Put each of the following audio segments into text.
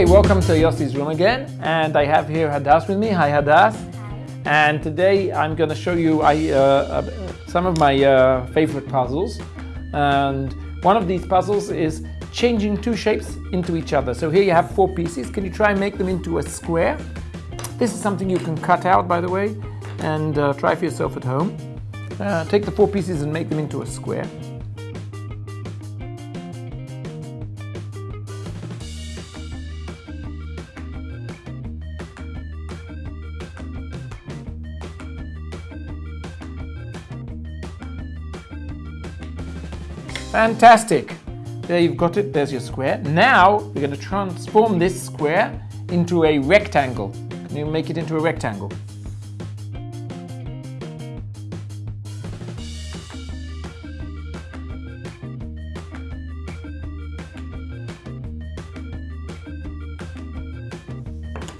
Okay, welcome to Yossi's room again, and I have here Hadas with me. Hi, Hadas. And today I'm going to show you I, uh, uh, some of my uh, favorite puzzles. And one of these puzzles is changing two shapes into each other. So here you have four pieces. Can you try and make them into a square? This is something you can cut out, by the way, and uh, try for yourself at home. Uh, take the four pieces and make them into a square. Fantastic. There you've got it, there's your square. Now we're going to transform this square into a rectangle. Can you make it into a rectangle?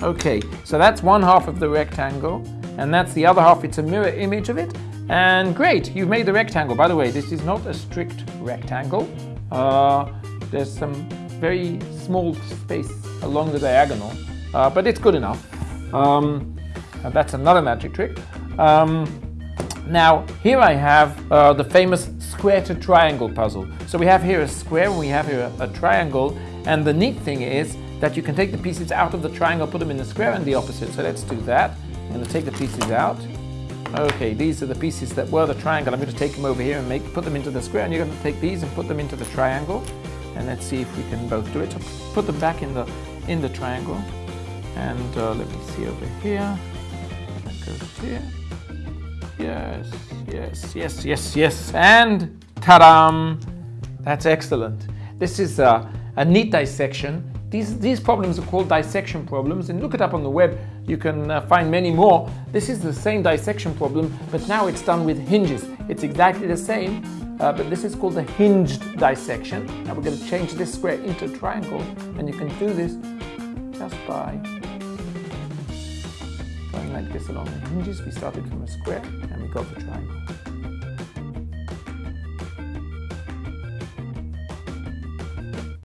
Okay, so that's one half of the rectangle, and that's the other half. It's a mirror image of it. And great, you've made the rectangle. By the way, this is not a strict rectangle. Uh, there's some very small space along the diagonal, uh, but it's good enough. Um, that's another magic trick. Um, now, here I have uh, the famous square to triangle puzzle. So we have here a square and we have here a, a triangle. And the neat thing is that you can take the pieces out of the triangle, put them in the square and the opposite. So let's do that. I'm going to take the pieces out. Okay, these are the pieces that were the triangle. I'm going to take them over here and make put them into the square. And you're going to take these and put them into the triangle. And let's see if we can both do it. So put them back in the in the triangle. And uh, let me see over here. That goes here. Yes, yes, yes, yes, yes. And ta-da! That's excellent. This is a, a neat dissection these, these problems are called dissection problems, and look it up on the web. You can uh, find many more. This is the same dissection problem, but now it's done with hinges. It's exactly the same, uh, but this is called the hinged dissection. Now we're going to change this square into a triangle, and you can do this just by going like this along the hinges. We started from a square, and we got the triangle.